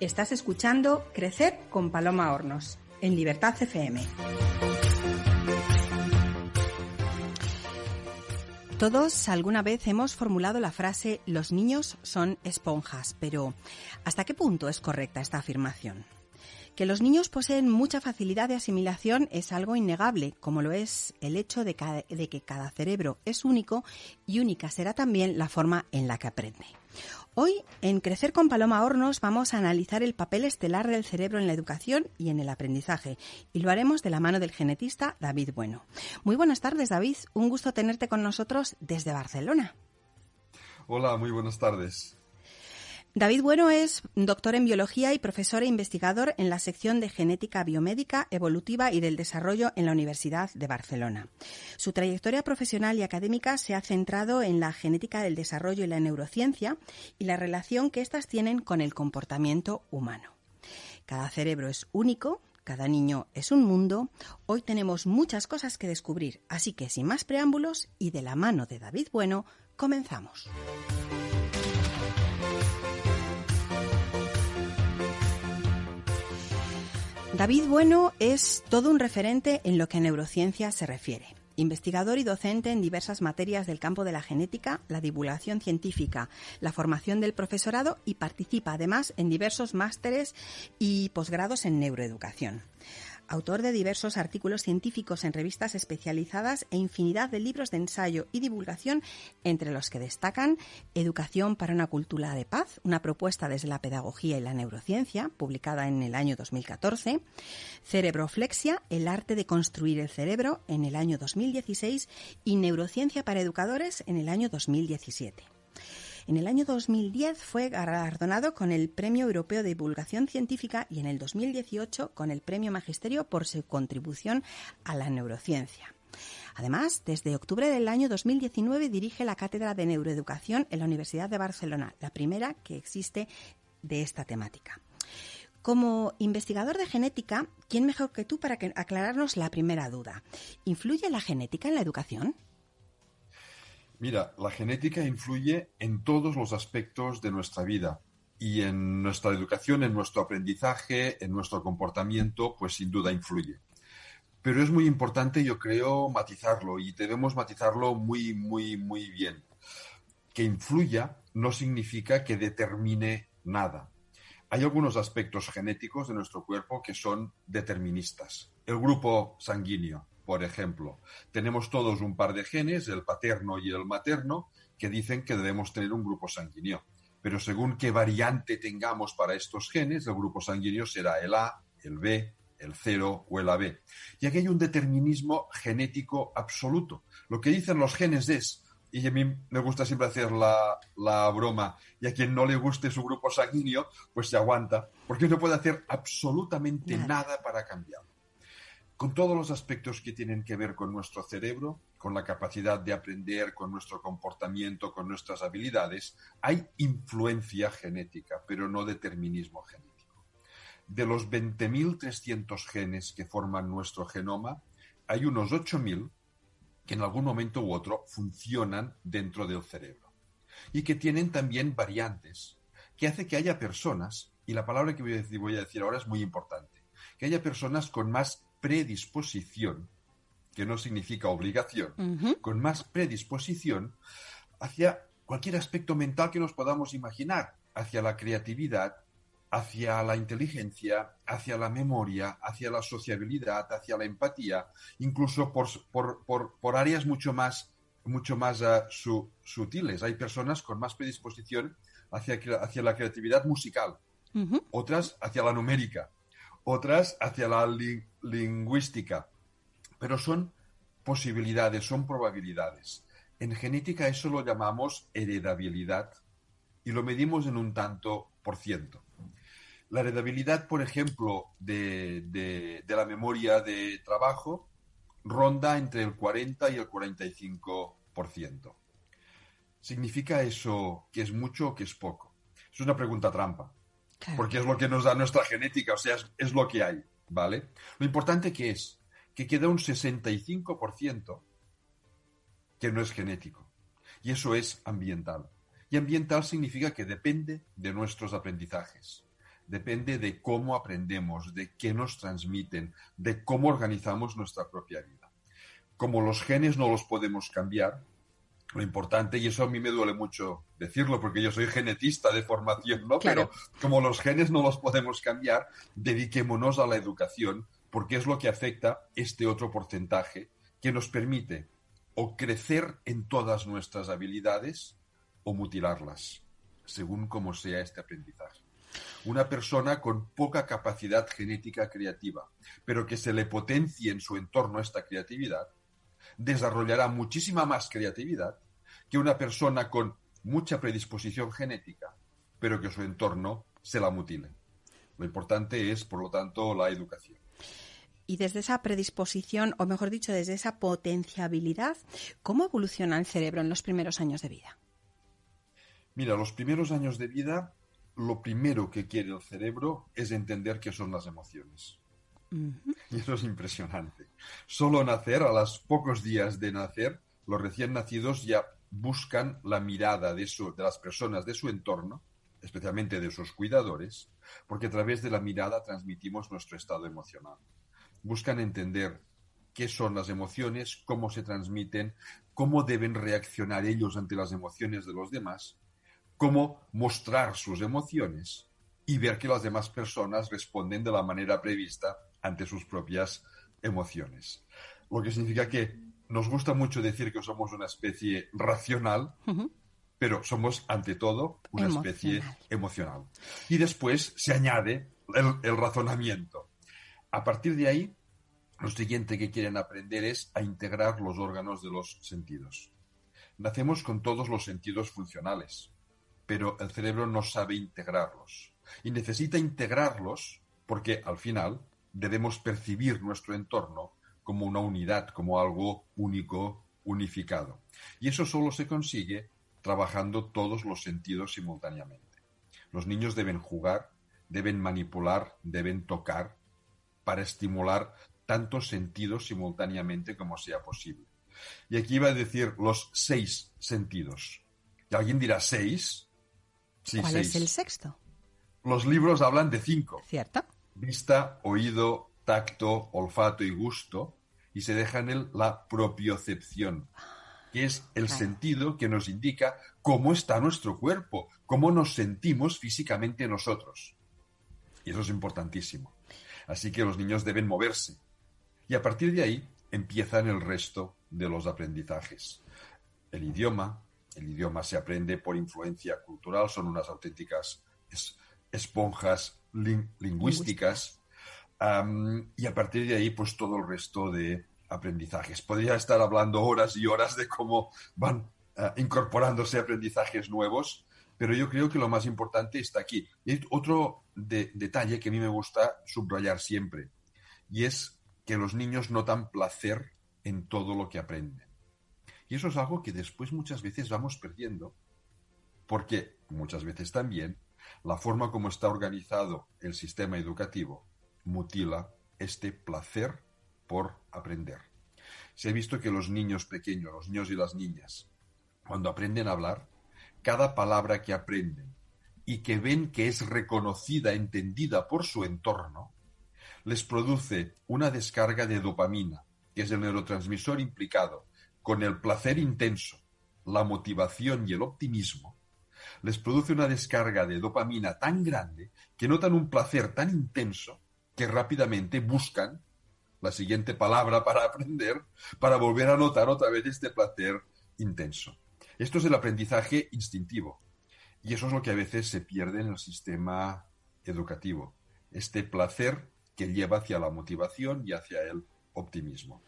Estás escuchando Crecer con Paloma Hornos en Libertad FM. Todos alguna vez hemos formulado la frase los niños son esponjas, pero ¿hasta qué punto es correcta esta afirmación? Que los niños poseen mucha facilidad de asimilación es algo innegable, como lo es el hecho de, de, que cada cerebro es único y única será también la forma en la que aprende. Hoy, en Crecer con Paloma Hornos, vamos a analizar el papel estelar del cerebro en la educación y en el aprendizaje, y lo haremos de la mano del genetista David Bueno. Muy buenas tardes, David. Un gusto tenerte con nosotros desde Barcelona. Hola, muy buenas tardes. David Bueno es doctor en biología y profesor e investigador en la sección de genética biomédica, evolutiva y del desarrollo en la Universidad de Barcelona. Su trayectoria profesional y académica se ha centrado en la genética del desarrollo y la neurociencia y la relación que éstas tienen con el comportamiento humano. Cada cerebro es único, cada niño es un mundo. Hoy tenemos muchas cosas que descubrir, así que sin más preámbulos y de la mano de David Bueno, comenzamos. David Bueno es todo un referente en lo que neurociencia se refiere. Investigador y docente en diversas materias del campo de la genética, la divulgación científica, la formación del profesorado y participa además en diversos másteres y posgrados en neuroeducación autor de diversos artículos científicos en revistas especializadas e infinidad de libros de ensayo y divulgación, entre los que destacan Educación para una cultura de paz, una propuesta desde la pedagogía y la neurociencia, publicada en el año 2014, Cerebroflexia, el arte de construir el cerebro, en el año 2016, y Neurociencia para educadores, en el año 2017. En el año 2010 fue galardonado con el Premio Europeo de Divulgación Científica y en el 2018 con el Premio Magisterio por su contribución a la neurociencia. Además, desde octubre del año 2019 dirige la Cátedra de Neuroeducación en la Universidad de Barcelona, la primera que existe de esta temática. Como investigador de genética, ¿quién mejor que tú para aclararnos la primera duda? ¿Influye la genética en la educación? Mira, la genética influye en todos los aspectos de nuestra vida y en nuestra educación, en nuestro aprendizaje, en nuestro comportamiento, pues sin duda influye. Pero es muy importante, yo creo, matizarlo y debemos matizarlo muy, muy, muy bien. Que influya no significa que determine nada. Hay algunos aspectos genéticos de nuestro cuerpo que son deterministas. El grupo sanguíneo, por ejemplo, tenemos todos un par de genes, el paterno y el materno, que dicen que debemos tener un grupo sanguíneo. Pero según qué variante tengamos para estos genes, el grupo sanguíneo será el A, el B, el 0 o el AB. Y aquí hay un determinismo genético absoluto. Lo que dicen los genes es, y a mí me gusta siempre hacer la, la, broma, y a quien no le guste su grupo sanguíneo, pues se aguanta, porque no puede hacer absolutamente nada para cambiarlo con todos los aspectos que tienen que ver con nuestro cerebro, con la capacidad de aprender, con nuestro comportamiento, con nuestras habilidades, hay influencia genética, pero no determinismo genético. De los 20.300 genes que forman nuestro genoma, hay unos 8.000 que en algún momento u otro funcionan dentro del cerebro y que tienen también variantes, que hace que haya personas, y la palabra que voy a decir, ahora es muy importante, que haya personas con más predisposición, que no significa obligación, con más predisposición hacia cualquier aspecto mental que nos podamos imaginar, hacia la creatividad, hacia la inteligencia, hacia la memoria, hacia la sociabilidad, hacia la empatía, incluso por, por, áreas mucho más, mucho más ah, sutiles. Hay personas con más predisposición hacia, hacia la creatividad musical, otras hacia la numérica, otras hacia la lingüística, pero son posibilidades, son probabilidades. En genética eso lo llamamos heredabilidad y lo medimos en un tanto por ciento. La heredabilidad, por ejemplo, de, de la memoria de trabajo ronda entre el 40 y el 45%. ¿Significa eso que es mucho o que es poco? Es una pregunta trampa porque es lo que nos da nuestra genética, o sea, es, lo que hay, ¿vale? Lo importante que es que queda un 65% que no es genético, y eso es ambiental. Y ambiental significa que depende de nuestros aprendizajes, depende de cómo aprendemos, de qué nos transmiten, de cómo organizamos nuestra propia vida. Como los genes no los podemos cambiar, lo importante, y eso a mí me duele mucho decirlo porque yo soy genetista de formación, ¿no? Pero como los genes no los podemos cambiar, dediquémonos a la educación porque es lo que afecta este otro porcentaje que nos permite o crecer en todas nuestras habilidades o mutilarlas, según como sea este aprendizaje. Una persona con poca capacidad genética creativa, pero que se le potencie en su entorno esta creatividad, desarrollará muchísima más creatividad que una persona con mucha predisposición genética, pero que su entorno se la mutile. Lo importante es, por lo tanto, la educación. Y desde esa predisposición, o mejor dicho, desde esa potenciabilidad, ¿cómo evoluciona el cerebro en los primeros años de vida? Mira, los primeros años de vida, lo primero que quiere el cerebro es entender qué son las emociones. Y eso es impresionante. Solo nacer, a los pocos días de nacer, los recién nacidos ya buscan la mirada de, de las personas de su entorno, especialmente de sus cuidadores, porque a través de la mirada transmitimos nuestro estado emocional buscan entender qué son las emociones, cómo se transmiten, cómo deben reaccionar ellos ante las emociones de los demás, cómo mostrar sus emociones y ver que las demás personas responden de la manera prevista ante sus propias emociones. Lo que significa que nos gusta mucho decir que somos una especie racional, pero somos ante todo una especie emocional. Y después se añade el razonamiento. A partir de ahí, lo siguiente que quieren aprender es a integrar los órganos de los sentidos. Nacemos con todos los sentidos funcionales, pero el cerebro no sabe integrarlos. Y necesita integrarlos porque al final debemos percibir nuestro entorno como una unidad, como algo único, unificado. Y eso solo se consigue trabajando todos los sentidos simultáneamente. Los niños deben jugar, deben manipular, deben tocar, para estimular tantos sentidos simultáneamente como sea posible. Y aquí iba a decir los seis sentidos. Y alguien dirá seis. ¿Cuál es el sexto? Los libros hablan de cinco. ¿Cierto? Vista, oído, tacto, olfato y gusto. Y se deja en él la propiocepción, que es el sentido que nos indica cómo está nuestro cuerpo, cómo nos sentimos físicamente nosotros. Y eso es importantísimo. Así que los niños deben moverse. Y a partir de ahí empiezan el resto de los aprendizajes. El idioma, el idioma se aprende por influencia cultural, son unas auténticas esponjas lingüísticas. y a partir de ahí, pues todo el resto de aprendizajes. Podría estar hablando horas y horas de cómo van ah, incorporándose aprendizajes nuevos, pero yo creo que lo más importante está aquí. Y otro detalle que a mí me gusta subrayar siempre, y es que los niños notan placer en todo lo que aprenden. Y eso es algo que después muchas veces vamos perdiendo, porque muchas veces también la forma como está organizado el sistema educativo mutila este placer por aprender. Se ha visto que los niños pequeños, los niños y las niñas, cuando aprenden a hablar, cada palabra que aprenden y que ven que es reconocida, entendida por su entorno, les produce una descarga de dopamina, que es el neurotransmisor implicado con el placer intenso, la motivación y el optimismo, les produce una descarga de dopamina tan grande que notan un placer tan intenso que rápidamente buscan la siguiente palabra para aprender, para volver a notar otra vez este placer intenso. Esto es el aprendizaje instintivo. Y eso es lo que a veces se pierde en el sistema educativo. Este placer que lleva hacia la motivación y hacia el optimismo.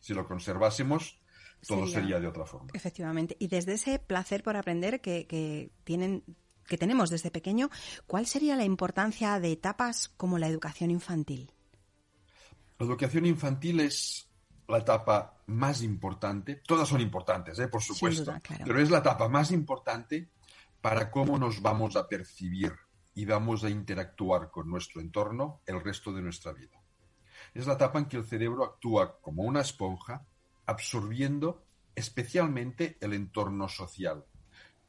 Si lo conservásemos, todo sería, de otra forma. Efectivamente. Y desde ese placer por aprender que, tienen que tenemos desde pequeño, ¿cuál sería la importancia de etapas como la educación infantil? La educación infantil es la etapa más importante, todas son importantes, ¿eh? por supuesto, pero es la etapa más importante para cómo nos vamos a percibir y vamos a interactuar con nuestro entorno el resto de nuestra vida. Es la etapa en que el cerebro actúa como una esponja, absorbiendo especialmente el entorno social,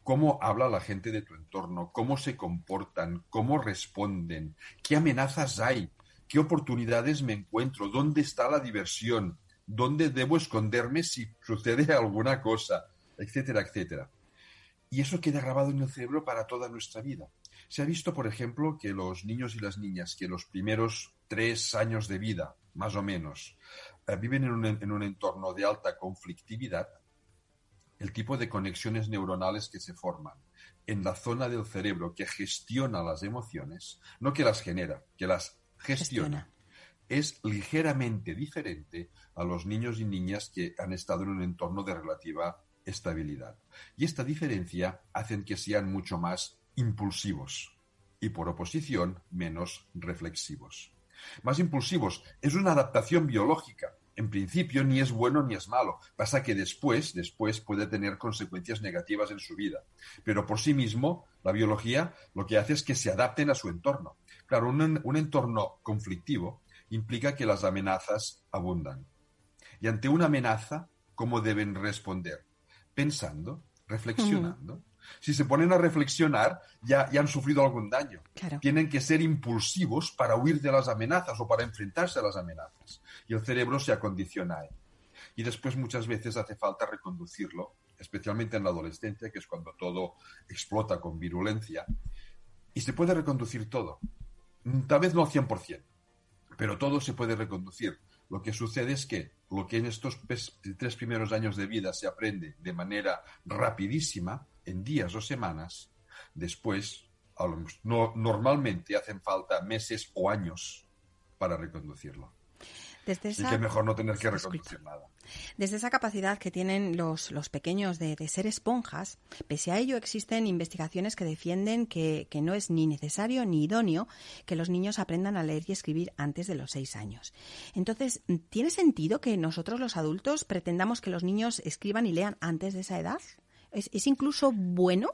cómo habla la gente de tu entorno, cómo se comportan, cómo responden, qué amenazas hay, qué oportunidades me encuentro, dónde está la diversión, dónde debo esconderme si sucede alguna cosa, etcétera, etcétera. Y eso queda grabado en el cerebro para toda nuestra vida. Se ha visto, por ejemplo, que los niños y las niñas que los primeros tres años de vida, más o menos, viven en un, en un entorno de alta conflictividad, el tipo de conexiones neuronales que se forman en la zona del cerebro que gestiona las emociones, no que las genera, que las gestiona, gestiona, es ligeramente diferente a los niños y niñas que han estado en un entorno de relativa estabilidad. Y esta diferencia hace que sean mucho más impulsivos y por oposición menos reflexivos. Más impulsivos es una adaptación biológica. En principio ni es bueno ni es malo. Pasa que después, después puede tener consecuencias negativas en su vida. Pero por sí mismo, la biología lo que hace es que se adapten a su entorno. Claro, un, un entorno conflictivo implica que las amenazas abundan. Y ante una amenaza, ¿cómo deben responder? Pensando, reflexionando. Si se ponen a reflexionar, ya, ya han sufrido algún daño. Claro. Tienen que ser impulsivos para huir de las amenazas o para enfrentarse a las amenazas. Y el cerebro se acondiciona a ello. Y después muchas veces hace falta reconducirlo, especialmente en la adolescencia, que es cuando todo explota con virulencia. Y se puede reconducir todo. Tal vez no al 100%, pero todo se puede reconducir. Lo que sucede es que lo que en estos tres primeros años de vida se aprende de manera rapidísima, en días o semanas, después no, normalmente hacen falta meses o años para reconducirlo. Desde esa, y que mejor no tener que reconducir nada. Desde esa capacidad que tienen los, los pequeños de, ser esponjas, pese a ello existen investigaciones que defienden que, que, no es ni necesario ni idóneo que los niños aprendan a leer y escribir antes de los seis años. Entonces, ¿tiene sentido que nosotros los adultos pretendamos que los niños escriban y lean antes de esa edad? ¿Es, es incluso bueno?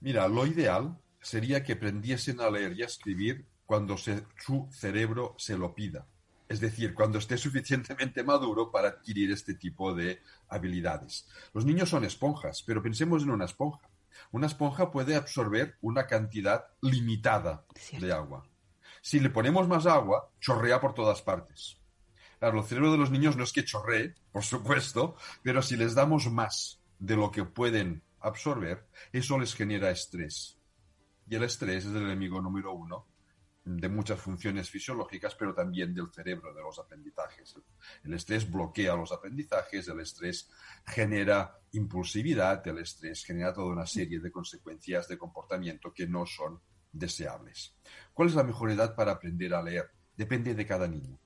Mira, lo ideal sería que aprendiesen a leer y a escribir cuando su cerebro se lo pida. Es decir, cuando esté suficientemente maduro para adquirir este tipo de habilidades. Los niños son esponjas, pero pensemos en una esponja. Una esponja puede absorber una cantidad limitada Cierto. de agua. Si le ponemos más agua, chorrea por todas partes. Claro, el cerebro de los niños no es que chorree, por supuesto, pero si les damos más de lo que pueden absorber, eso les genera estrés. Y el estrés es el enemigo número uno de muchas funciones fisiológicas, pero también del cerebro, de los aprendizajes. El estrés bloquea los aprendizajes, el estrés genera impulsividad, el estrés genera toda una serie de consecuencias de comportamiento que no son deseables. ¿Cuál es la mejor edad para aprender a leer? Depende de cada niño.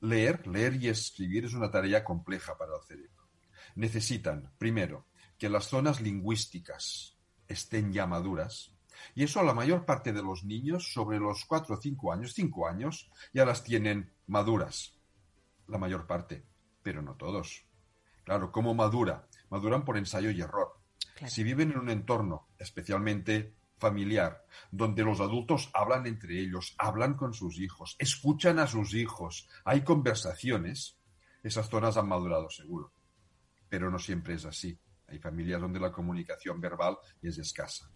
Leer, leer y escribir es una tarea compleja para el cerebro. Necesitan, primero, que las zonas lingüísticas estén ya maduras, y eso la mayor parte de los niños sobre los 4 o 5 años, 5 años, ya las tienen maduras. La mayor parte, pero no todos. Claro, ¿cómo madura? Maduran por ensayo y error. Claro. Si viven en un entorno especialmente familiar, donde los adultos hablan entre ellos, hablan con sus hijos, escuchan a sus hijos, hay conversaciones, esas zonas han madurado seguro. Pero no siempre es así. Hay familias donde la comunicación verbal es escasa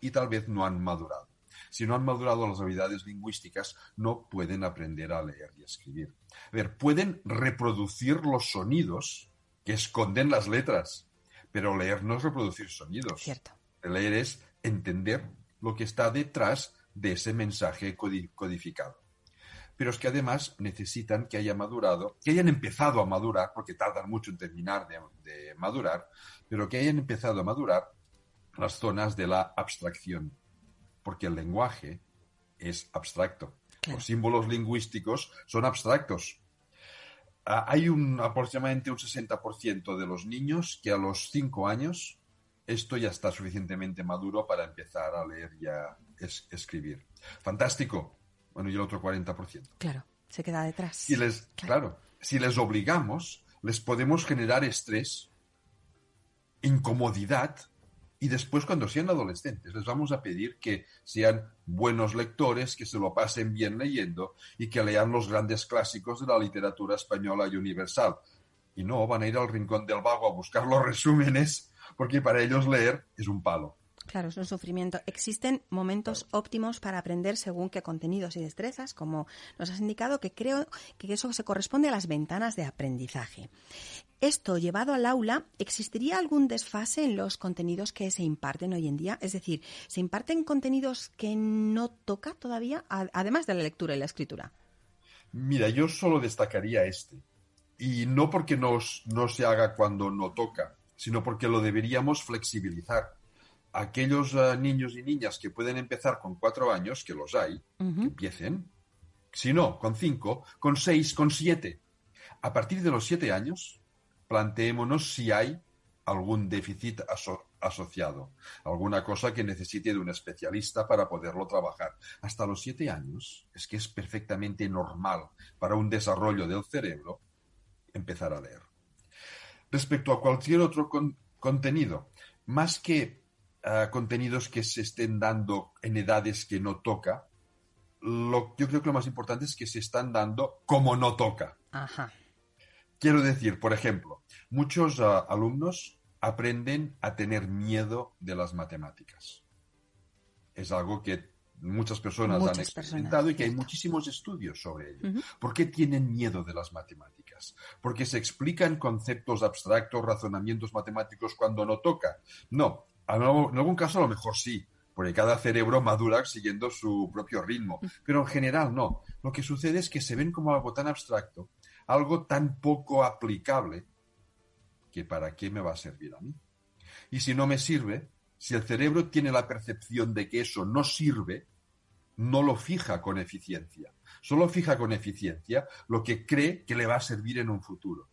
y tal vez no han madurado. Si no han madurado las habilidades lingüísticas, no pueden aprender a leer y escribir. A ver, pueden reproducir los sonidos que esconden las letras, pero leer no es reproducir sonidos. Cierto. Leer es entender lo que está detrás de ese mensaje codificado. Pero es que además necesitan que haya madurado, que hayan empezado a madurar, porque tardan mucho en terminar de, de madurar, pero que hayan empezado a madurar las zonas de la abstracción, porque el lenguaje es abstracto. Claro. Los símbolos lingüísticos son abstractos. Ah, hay un aproximadamente un 60% de los niños que a los 5 años esto ya está suficientemente maduro para empezar a leer y a es escribir. Fantástico. Bueno, y el otro 40%. Claro, se queda detrás. Si les, claro. claro, si les obligamos, les podemos generar estrés, incomodidad, y después, cuando sean adolescentes, les vamos a pedir que sean buenos lectores, que se lo pasen bien leyendo y que lean los grandes clásicos de la literatura española y universal. Y no van a ir al rincón del vago a buscar los resúmenes porque para ellos leer es un palo. Claro, es un sufrimiento. Existen momentos óptimos para aprender según qué contenidos y destrezas, como nos has indicado, que creo que eso se corresponde a las ventanas de aprendizaje. Esto llevado al aula, ¿existiría algún desfase en los contenidos que se imparten hoy en día? Es decir, ¿se imparten contenidos que no toca todavía, además de la lectura y la escritura? Mira, yo solo destacaría este. Y no porque no se haga cuando no toca, sino porque lo deberíamos flexibilizar aquellos eh, niños y niñas que pueden empezar con cuatro años, que los hay, que empiecen. Si no, con cinco, con seis, con siete. A partir de los siete años, planteémonos si hay algún déficit asociado, alguna cosa que necesite de un especialista para poderlo trabajar. Hasta los siete años es que es perfectamente normal para un desarrollo del cerebro empezar a leer. Respecto a cualquier otro contenido, más que contenidos que se estén dando en edades que no toca, lo, yo creo que lo más importante es que se están dando como no toca. Quiero decir, por ejemplo, muchos ah, alumnos aprenden a tener miedo de las matemáticas. Es algo que muchas personas han experimentado y que hay muchísimos estudios sobre ello. ¿Por qué tienen miedo de las matemáticas? Porque se explican conceptos abstractos, razonamientos matemáticos cuando no toca. No, en algún caso a lo mejor sí, porque cada cerebro madura siguiendo su propio ritmo, pero en general no. Lo que sucede es que se ven como algo tan abstracto, algo tan poco aplicable, que para qué me va a servir a mí. Y si no me sirve, si el cerebro tiene la percepción de que eso no sirve, no lo fija con eficiencia. Solo fija con eficiencia lo que cree que le va a servir en un futuro.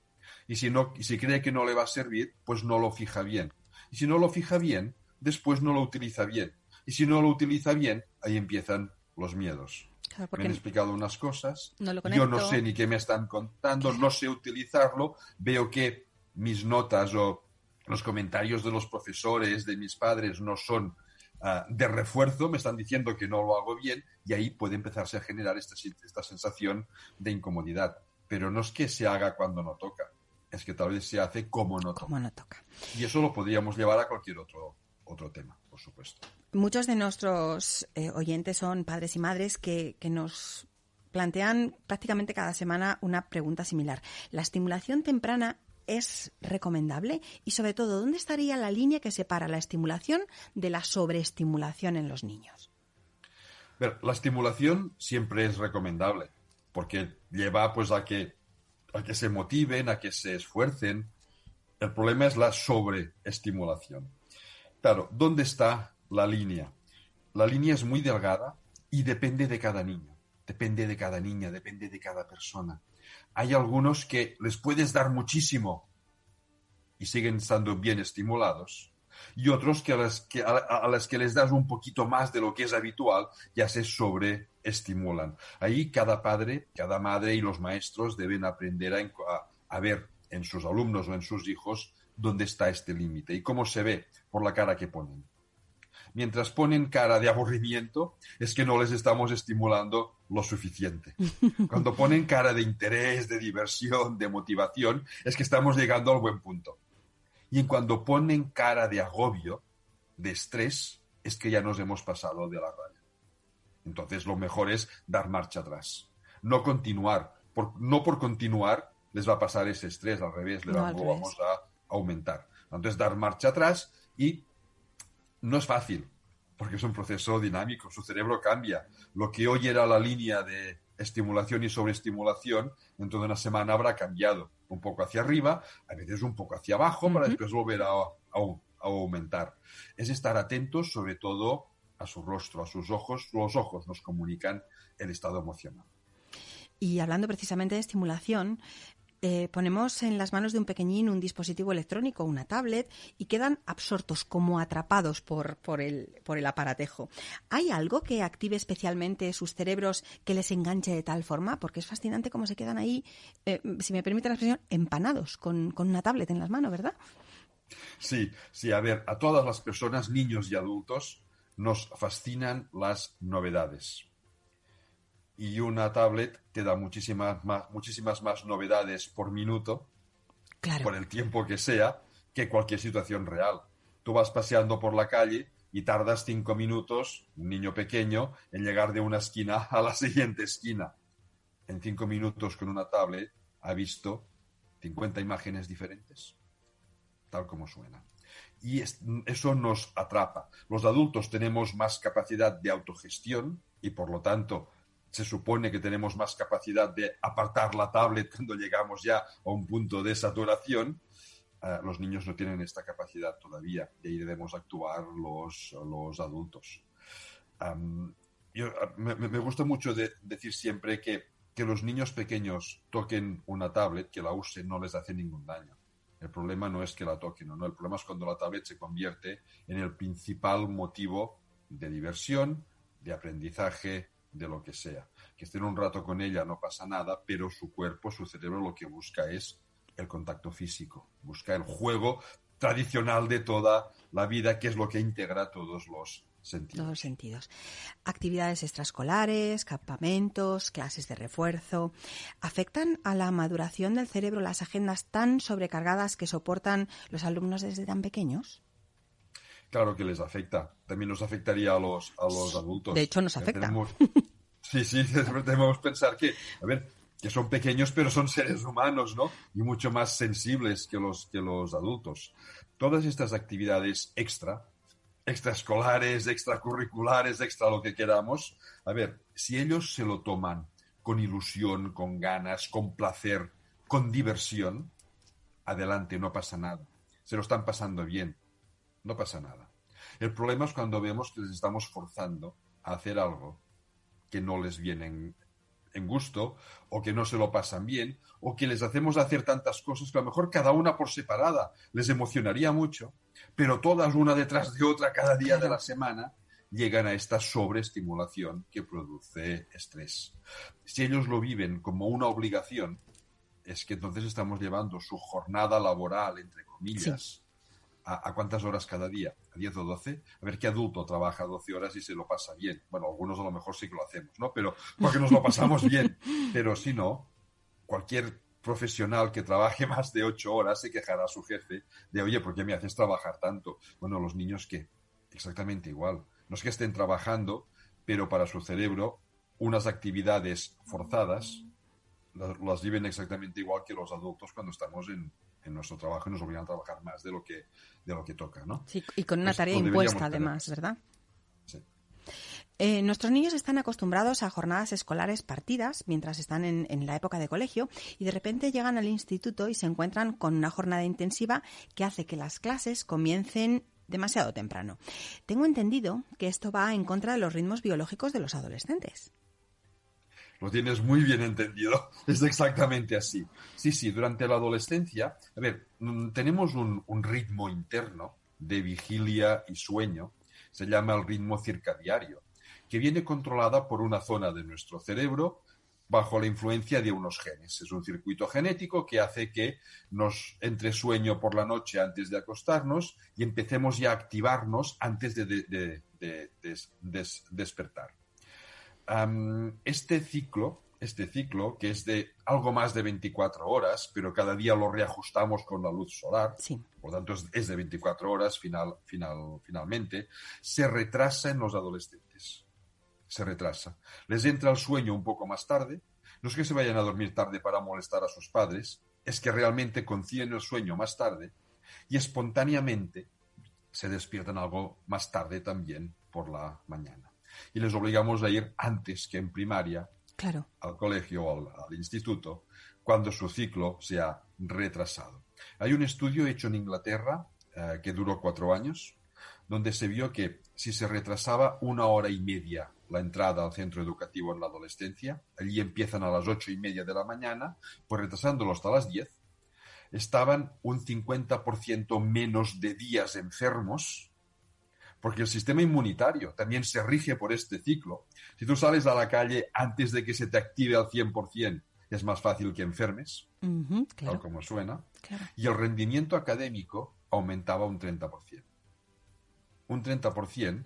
Y si, no, y si cree que no le va a servir, pues no lo fija bien. Y si no lo fija bien, después no lo utiliza bien. Y si no lo utiliza bien, ahí empiezan los miedos. me han explicado unas cosas, yo no sé ni qué me están contando, no sé utilizarlo, veo que mis notas o los comentarios de los profesores, de mis padres, no son ah, de refuerzo, me están diciendo que no lo hago bien y ahí puede empezarse a generar esta, esta sensación de incomodidad. Pero no es que se haga cuando no toca, es que tal vez se hace como no toca. Como no toca. Y eso lo podríamos llevar a cualquier otro, otro tema, por supuesto. Muchos de nuestros eh, oyentes son padres y madres que, que nos plantean prácticamente cada semana una pregunta similar. ¿La estimulación temprana es recomendable? Y sobre todo, ¿dónde estaría la línea que separa la estimulación de la sobreestimulación en los niños? la estimulación siempre es recomendable porque lleva pues a que a que se motiven, a que se esfuercen. El problema es la sobreestimulación. Claro, ¿dónde está la línea? La línea es muy delgada y depende de cada niño, depende de cada niña, depende de cada persona. Hay algunos que les puedes dar muchísimo y siguen estando bien estimulados y otros que a las que, a, las que les das un poquito más de lo que es habitual ya se sobreestimulan. Ahí cada padre, cada madre y los maestros deben aprender a, a ver en sus alumnos o en sus hijos dónde está este límite y cómo se ve por la cara que ponen. Mientras ponen cara de aburrimiento, es que no les estamos estimulando lo suficiente. Cuando ponen cara de interés, de diversión, de motivación, es que estamos llegando al buen punto. Y en cuando ponen cara de agobio, de estrés, es que ya nos hemos pasado de la raya. Entonces lo mejor es dar marcha atrás. No continuar. no por continuar les va a pasar ese estrés, al revés, le vamos a aumentar. Entonces dar marcha atrás y no es fácil, porque es un proceso dinámico, su cerebro cambia. Lo que hoy era la línea de estimulación y sobreestimulación, dentro de una semana habrá cambiado un poco hacia arriba, a veces un poco hacia abajo, para después volver a, aumentar. Es estar atentos sobre todo a su rostro, a sus ojos. Los ojos nos comunican el estado emocional. Y hablando precisamente de estimulación, eh, ponemos en las manos de un pequeñín un dispositivo electrónico, una tablet, y quedan absortos, como atrapados por, por, el, por el aparatejo. ¿Hay algo que active especialmente sus cerebros que les enganche de tal forma? Porque es fascinante cómo se quedan ahí, eh, si me permite la expresión, empanados con, con una tablet en las manos, ¿verdad? Sí, sí, a ver, a todas las personas, niños y adultos, nos fascinan las novedades y una tablet te da muchísimas más, muchísimas más novedades por minuto, por el tiempo que sea, que cualquier situación real. tú vas paseando por la calle y tardas cinco minutos, un niño pequeño, en llegar de una esquina a la siguiente esquina. En cinco minutos con una tablet ha visto 50 imágenes diferentes, tal como suena. Y eso nos atrapa. Los adultos tenemos más capacidad de autogestión y por lo tanto se supone que tenemos más capacidad de apartar la tablet cuando llegamos ya a un punto de saturación eh, los niños no tienen esta capacidad todavía y ahí debemos actuar los, los adultos. yo, me, gusta mucho decir siempre que, que los niños pequeños toquen una tablet, que la usen, no les hace ningún daño. El problema no es que la toquen no, el problema es cuando la tablet se convierte en el principal motivo de diversión, de aprendizaje, de lo que sea. Que estén un rato con ella no pasa nada, pero su cuerpo, su cerebro lo que busca es el contacto físico, busca el juego tradicional de toda la vida, que es lo que integra todos los sentidos. Todos los sentidos. Actividades extraescolares, campamentos, clases de refuerzo, ¿afectan a la maduración del cerebro las agendas tan sobrecargadas que soportan los alumnos desde tan pequeños? Claro que les afecta. También nos afectaría a los, a los adultos. De hecho, nos afecta. sí, sí, debemos pensar que, a ver, que son pequeños pero son seres humanos, ¿no? Y mucho más sensibles que los, que los adultos. Todas estas actividades extra, extraescolares, extracurriculares, extra lo que queramos, a ver, si ellos se lo toman con ilusión, con ganas, con placer, con diversión, adelante, no pasa nada. Se lo están pasando bien, no pasa nada. El problema es cuando vemos que les estamos forzando a hacer algo que no les viene en gusto, o que no se lo pasan bien, o que les hacemos hacer tantas cosas que a lo mejor cada una por separada les emocionaría mucho, pero todas una detrás de otra cada día de la semana llegan a esta sobreestimulación que produce estrés. Si ellos lo viven como una obligación, es que entonces estamos llevando su jornada laboral, entre comillas, ¿A, cuántas horas cada día? ¿A 10 o 12? A ver qué adulto trabaja 12 horas y se lo pasa bien. Bueno, algunos a lo mejor sí que lo hacemos, ¿no? Pero porque nos lo pasamos bien. Pero si no, cualquier profesional que trabaje más de 8 horas se quejará a su jefe de, oye, ¿por qué me haces trabajar tanto? Bueno, los niños qué? Exactamente igual. No es que estén trabajando, pero para su cerebro unas actividades forzadas las viven exactamente igual que los adultos cuando estamos en, en nuestro trabajo y nos obligan a trabajar más de lo que, de lo que toca, ¿no? Sí, y con una tarea impuesta además, ¿verdad? Sí. Eh, nuestros niños están acostumbrados a jornadas escolares partidas mientras están en, en, la época de colegio y de repente llegan al instituto y se encuentran con una jornada intensiva que hace que las clases comiencen demasiado temprano. Tengo entendido que esto va en contra de los ritmos biológicos de los adolescentes. Lo tienes muy bien entendido. Es exactamente así. Sí, sí, durante la adolescencia, a ver, mm, tenemos un, ritmo interno de vigilia y sueño, se llama el ritmo circadiario, que viene controlada por una zona de nuestro cerebro bajo la influencia de unos genes. Es un circuito genético que hace que nos entre sueño por la noche antes de acostarnos y empecemos ya a activarnos antes de, despertar este ciclo, este ciclo, que es de algo más de 24 horas, pero cada día lo reajustamos con la luz solar, por lo tanto es, de 24 horas final, final, finalmente, se retrasa en los adolescentes. Se retrasa. Les entra el sueño un poco más tarde. No es que se vayan a dormir tarde para molestar a sus padres, es que realmente conciben el sueño más tarde y espontáneamente se despiertan algo más tarde también por la mañana y les obligamos a ir antes que en primaria al colegio o al, instituto cuando su ciclo se ha retrasado. Hay un estudio hecho en Inglaterra eh, que duró cuatro años, donde se vio que si se retrasaba una hora y media la entrada al centro educativo en la adolescencia, allí empiezan a las ocho y media de la mañana, pues retrasándolo hasta las diez, estaban un 50% menos de días enfermos porque el sistema inmunitario también se rige por este ciclo. Si tú sales a la calle antes de que se te active al 100%, es más fácil que enfermes, tal como suena, y el rendimiento académico aumentaba un 30%. Un 30%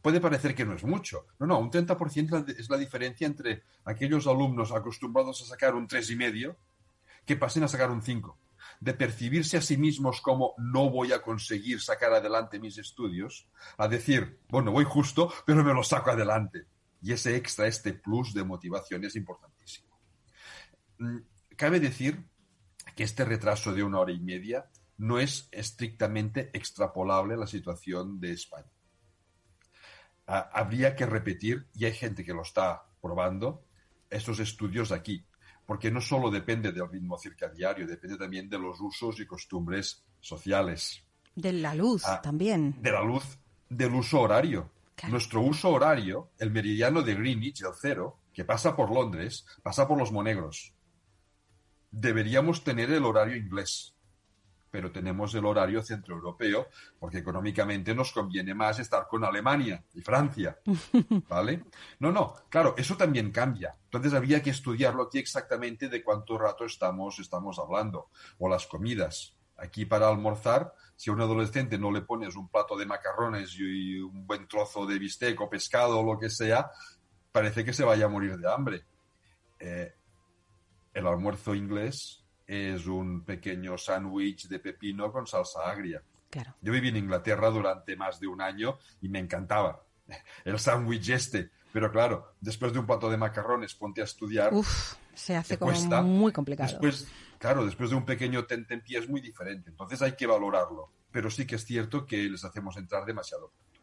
puede parecer que no es mucho. No, no, un 30% es la diferencia entre aquellos alumnos acostumbrados a sacar un 3,5 que pasen a sacar un 5. De percibirse a sí mismos como no voy a conseguir sacar adelante mis estudios, a decir, bueno, voy justo, pero me lo saco adelante. Y ese extra, este plus de motivación es importantísimo. Mm, cabe decir que este retraso de una hora y media no es estrictamente extrapolable a la situación de España. Habría que repetir, y hay gente que lo está probando, estos estudios aquí, porque no solo depende del ritmo circadiario, depende también de los usos y costumbres sociales. De la luz ah, también. De la luz, del uso horario. Nuestro uso horario, el meridiano de Greenwich, el cero, que pasa por Londres, pasa por los Monegros. Deberíamos tener el horario inglés pero tenemos el horario centroeuropeo porque económicamente nos conviene más estar con Alemania y Francia, ¿vale? No, no, claro, eso también cambia. Entonces había que estudiarlo aquí exactamente de cuánto rato estamos, estamos hablando, o las comidas. Aquí para almorzar, si a un adolescente no le pones un plato de macarrones y un buen trozo de bistec o pescado o lo que sea, parece que se vaya a morir de hambre. Eh, el almuerzo inglés es un pequeño sándwich de pepino con salsa agria. Claro. Yo viví en Inglaterra durante más de un año y me encantaba el sándwich este. Pero claro, después de un plato de macarrones, ponte a estudiar. Uf, se hace como muy complicado. Después, claro, después de un pequeño tentempié es muy diferente. Entonces hay que valorarlo. Pero sí que es cierto que les hacemos entrar demasiado pronto.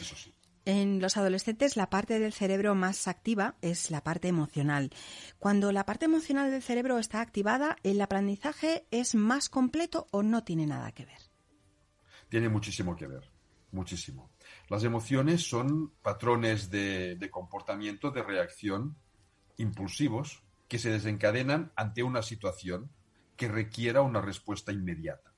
Eso sí. En los adolescentes la parte del cerebro más activa es la parte emocional. Cuando la parte emocional del cerebro está activada, ¿el aprendizaje es más completo o no tiene nada que ver? Tiene muchísimo que ver, muchísimo. Las emociones son patrones de, comportamiento, de reacción impulsivos que se desencadenan ante una situación que requiera una respuesta inmediata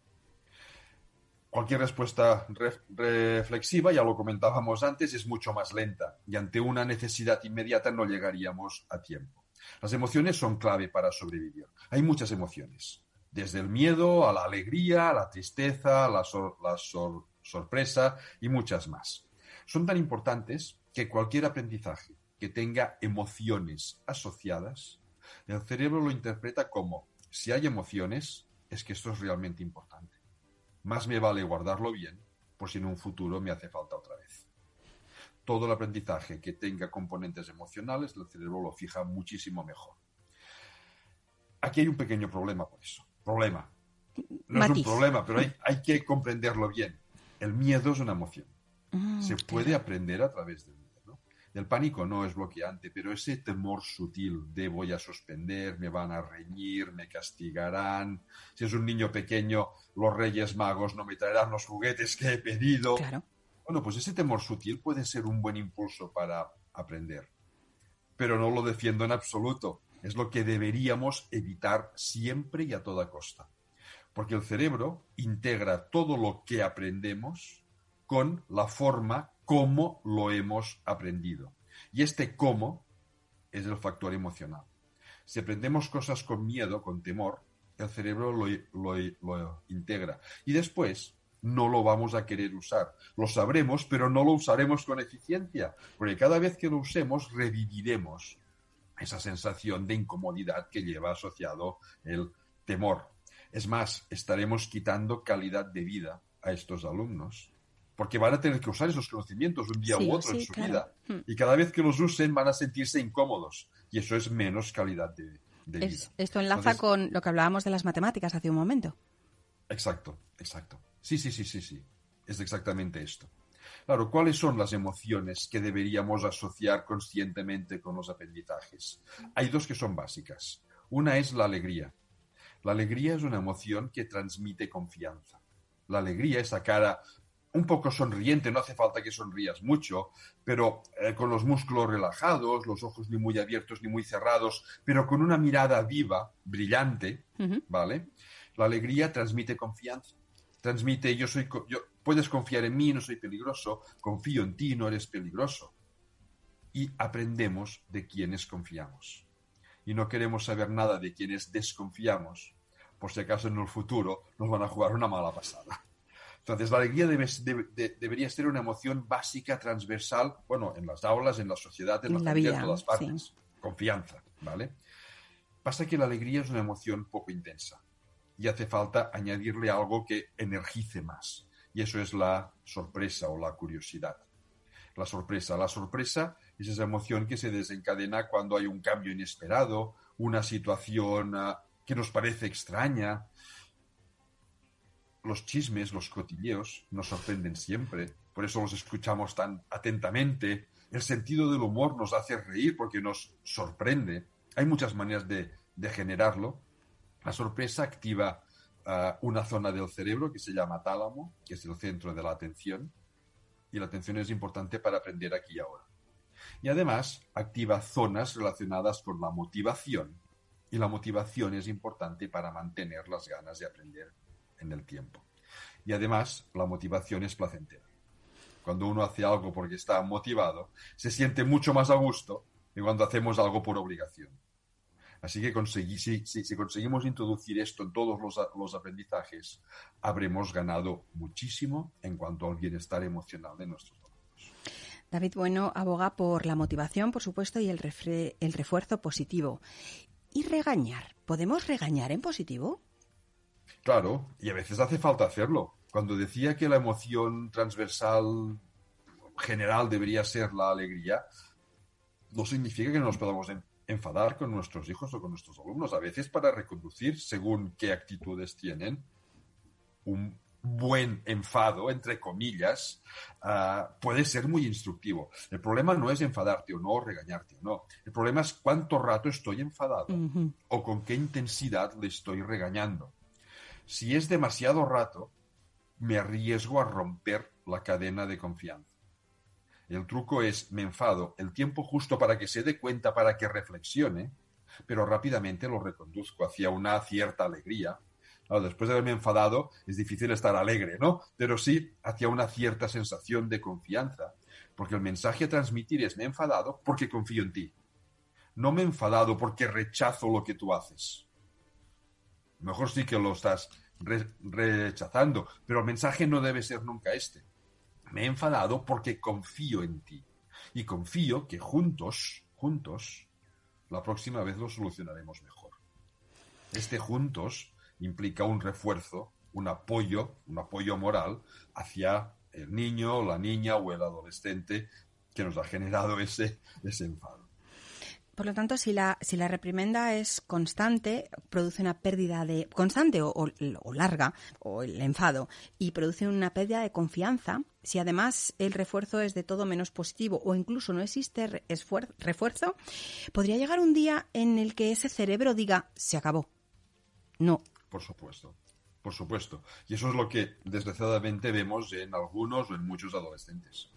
cualquier respuesta reflexiva, ya lo comentábamos antes, es mucho más lenta y ante una necesidad inmediata no llegaríamos a tiempo. Las emociones son clave para sobrevivir. Hay muchas emociones, desde el miedo a la alegría, a la tristeza, a la, sorpresa y muchas más. Son tan importantes que cualquier aprendizaje que tenga emociones asociadas, el cerebro lo interpreta como si hay emociones, es que esto es realmente importante más me vale guardarlo bien por si en un futuro me hace falta otra vez. Todo el aprendizaje que tenga componentes emocionales, el cerebro lo fija muchísimo mejor. Aquí hay un pequeño problema por eso. Problema. No es un problema, pero hay, que comprenderlo bien. El miedo es una emoción. Ah, Se puede aprender a través del el pánico no es bloqueante, pero ese temor sutil de voy a suspender, me van a reñir, me castigarán. Si es un niño pequeño, los reyes magos no me traerán los juguetes que he pedido. Bueno, pues ese temor sutil puede ser un buen impulso para aprender. Pero no lo defiendo en absoluto. Es lo que deberíamos evitar siempre y a toda costa. Porque el cerebro integra todo lo que aprendemos con la forma cómo lo hemos aprendido. Y este cómo es el factor emocional. Si aprendemos cosas con miedo, con temor, el cerebro lo, integra. Y después no lo vamos a querer usar. Lo sabremos, pero no lo usaremos con eficiencia, porque cada vez que lo usemos reviviremos esa sensación de incomodidad que lleva asociado el temor. Es más, estaremos quitando calidad de vida a estos alumnos porque van a tener que usar esos conocimientos un día u otro en su vida. Hmm. Y cada vez que los usen van a sentirse incómodos. Y eso es menos calidad de, vida. Esto enlaza con lo que hablábamos de las matemáticas hace un momento. Exacto, exacto. Sí, sí, sí, sí, sí. Es exactamente esto. Claro, ¿cuáles son las emociones que deberíamos asociar conscientemente con los aprendizajes? Hay dos que son básicas. Una es la alegría. La alegría es una emoción que transmite confianza. La alegría, esa cara un poco sonriente, no hace falta que sonrías mucho, pero eh, con los músculos relajados, los ojos ni muy abiertos ni muy cerrados, pero con una mirada viva, brillante, ¿vale? La alegría transmite confianza, transmite yo soy, yo, puedes confiar en mí, no soy peligroso, confío en ti, no eres peligroso. Y aprendemos de quienes confiamos. Y no queremos saber nada de quienes desconfiamos, por si acaso en el futuro nos van a jugar una mala pasada. Entonces, la alegría debería ser una emoción básica, transversal, bueno, en las aulas, en la sociedad, en, la vida, en todas partes. Confianza, ¿vale? Pasa que la alegría es una emoción poco intensa. y hace falta añadirle algo que energice más. Y eso es la sorpresa o la curiosidad. La sorpresa. La sorpresa es esa emoción que se desencadena cuando hay un cambio inesperado, una situación ah, que nos parece extraña. Los chismes, los cotilleos nos sorprenden siempre, por eso los escuchamos tan atentamente. El sentido del humor nos hace reír porque nos sorprende. Hay muchas maneras de, generarlo. La sorpresa activa ah, una zona del cerebro que se llama tálamo, que es el centro de la atención, y la atención es importante para aprender aquí y ahora. Y además activa zonas relacionadas con la motivación, y la motivación es importante para mantener las ganas de aprender en el tiempo. Y además, la motivación es placentera. Cuando uno hace algo porque está motivado, se siente mucho más a gusto que cuando hacemos algo por obligación. Así que si, conseguimos introducir esto en todos los, aprendizajes, habremos ganado muchísimo en cuanto al bienestar emocional de nuestros alumnos. David Bueno aboga por la motivación, por supuesto, y el, el refuerzo positivo. ¿Y regañar? ¿Podemos regañar en positivo? Claro, y a veces hace falta hacerlo. Cuando decía que la emoción transversal general debería ser la alegría, no significa que no nos podamos enfadar con nuestros hijos o con nuestros alumnos. A veces para reconducir, según qué actitudes tienen, un buen enfado, entre comillas, ah, puede ser muy instructivo. El problema no es enfadarte o no, o regañarte o no. El problema es cuánto rato estoy enfadado o con qué intensidad le estoy regañando. Si es demasiado rato, me arriesgo a romper la cadena de confianza. El truco es, me enfado el tiempo justo para que se dé cuenta, para que reflexione, pero rápidamente lo reconduzco hacia una cierta alegría después de haberme enfadado es difícil estar alegre, ¿no? Pero sí hacia una cierta sensación de confianza, porque el mensaje a transmitir es me he enfadado porque confío en ti. No me he enfadado porque rechazo lo que tú haces. Mejor sí que lo estás rechazando, pero el mensaje no debe ser nunca este. Me he enfadado porque confío en ti. Y confío que juntos, juntos, la próxima vez lo solucionaremos mejor. Este juntos implica un refuerzo, un apoyo, un apoyo moral hacia el niño, la niña o el adolescente que nos ha generado ese, ese enfado. Por lo tanto, si la, si la reprimenda es constante, produce una pérdida de. constante o, larga, o el enfado, y produce una pérdida de confianza, si además el refuerzo es de todo menos positivo o incluso no existe refuerzo, podría llegar un día en el que ese cerebro diga: se acabó. No, por supuesto, por supuesto. Y eso es lo que desgraciadamente vemos en algunos o en muchos adolescentes.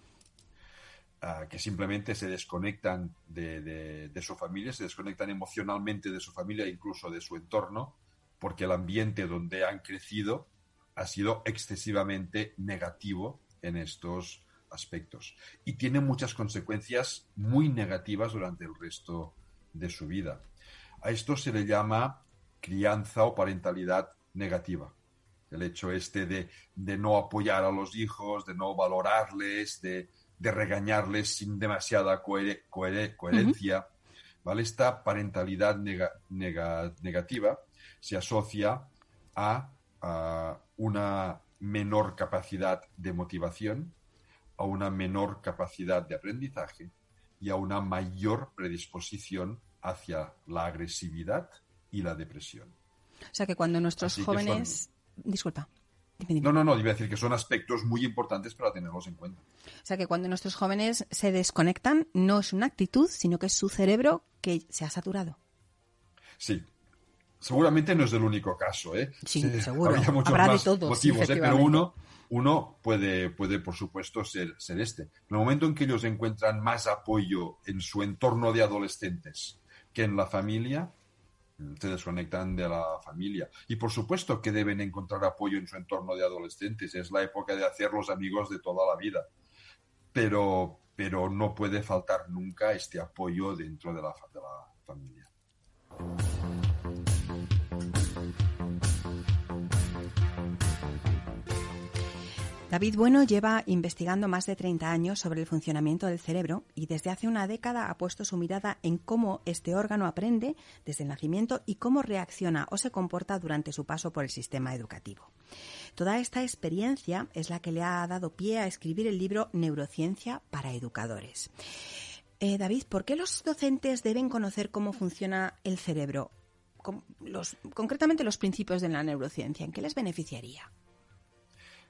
Que simplemente se desconectan de, su familia, se desconectan emocionalmente de su familia, incluso de su entorno, porque el ambiente donde han crecido ha sido excesivamente negativo en estos aspectos. Y tiene muchas consecuencias muy negativas durante el resto de su vida. A esto se le llama crianza o parentalidad negativa. El hecho este de, no apoyar a los hijos, de no valorarles, de, regañarles sin demasiada coherencia. ¿vale? Esta parentalidad negativa se asocia a, una menor capacidad de motivación, a una menor capacidad de aprendizaje y a una mayor predisposición hacia la agresividad y la depresión. O sea que cuando nuestros jóvenes... Disculpa. No, no, no, iba a decir que son aspectos muy importantes para tenerlos en cuenta. O sea que cuando nuestros jóvenes se desconectan, no es una actitud, sino que es su cerebro que se ha saturado. Sí. Seguramente no es el único caso, ¿eh? Sí, seguro. Habrá de todos, motivos, ¿eh? pero uno, uno puede, puede, por supuesto, ser, ser este. En el momento en que ellos encuentran más apoyo en su entorno de adolescentes que en la familia, se desconectan de la familia. Y por supuesto que deben encontrar apoyo en su entorno de adolescentes. Es la época de hacer los amigos de toda la vida. Pero, pero no puede faltar nunca este apoyo dentro de la, de la familia. David Bueno lleva investigando más de 30 años sobre el funcionamiento del cerebro y desde hace una década ha puesto su mirada en cómo este órgano aprende desde el nacimiento y cómo reacciona o se comporta durante su paso por el sistema educativo. Toda esta experiencia es la que le ha dado pie a escribir el libro Neurociencia para Educadores. Eh, David, ¿por qué los docentes deben conocer cómo funciona el cerebro? concretamente los principios de la neurociencia, ¿en qué les beneficiaría?